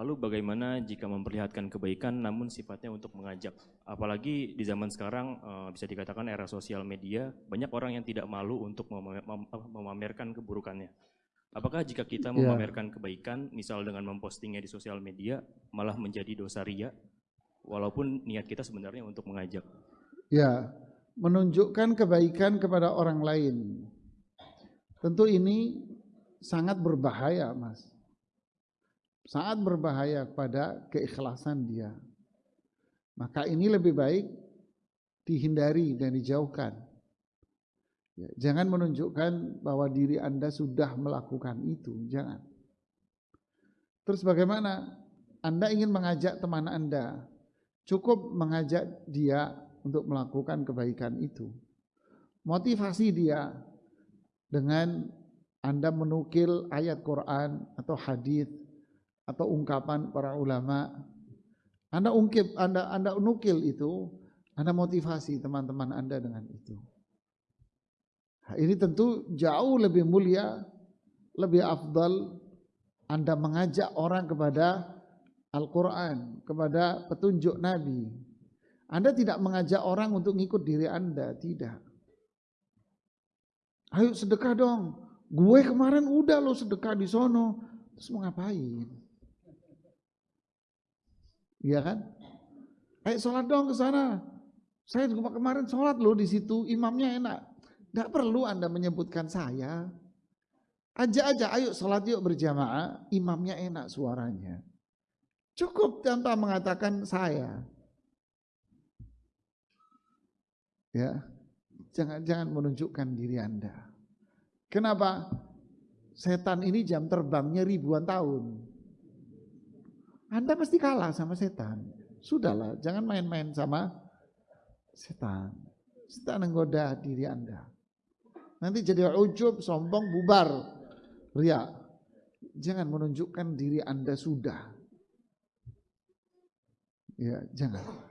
Lalu bagaimana jika memperlihatkan kebaikan namun sifatnya untuk mengajak? Apalagi di zaman sekarang eh, bisa dikatakan era sosial media, banyak orang yang tidak malu untuk memamerkan keburukannya. Apakah jika kita ya. memamerkan kebaikan, misal dengan mempostingnya di sosial media, malah menjadi dosa ria, walaupun niat kita sebenarnya untuk mengajak? Ya, menunjukkan kebaikan kepada orang lain. Tentu ini sangat berbahaya, Mas sangat berbahaya pada keikhlasan dia. Maka ini lebih baik dihindari dan dijauhkan. Ya, jangan menunjukkan bahwa diri Anda sudah melakukan itu, jangan. Terus bagaimana? Anda ingin mengajak teman Anda, cukup mengajak dia untuk melakukan kebaikan itu. Motivasi dia dengan Anda menukil ayat Quran atau hadis atau ungkapan para ulama. Anda ungkip, Anda Anda nukil itu, Anda motivasi teman-teman Anda dengan itu. Nah, ini tentu jauh lebih mulia, lebih afdal Anda mengajak orang kepada Al-Quran, kepada petunjuk Nabi. Anda tidak mengajak orang untuk ngikut diri Anda, tidak. Ayo sedekah dong. Gue kemarin udah lo sedekah di sono. Terus mau ngapain? Iya kan? Ayo sholat dong ke sana. Saya juga kemarin sholat loh di situ, imamnya enak. Gak perlu Anda menyebutkan saya. Aja aja, ayo sholat yuk berjamaah, imamnya enak suaranya. Cukup tanpa mengatakan saya. Ya, jangan jangan menunjukkan diri Anda. Kenapa? Setan ini jam terbangnya ribuan tahun. Anda pasti kalah sama setan. Sudahlah, jangan main-main sama setan. Setan menggoda diri Anda. Nanti jadi ujub, sombong, bubar. Ria. Jangan menunjukkan diri Anda sudah. Ya, jangan.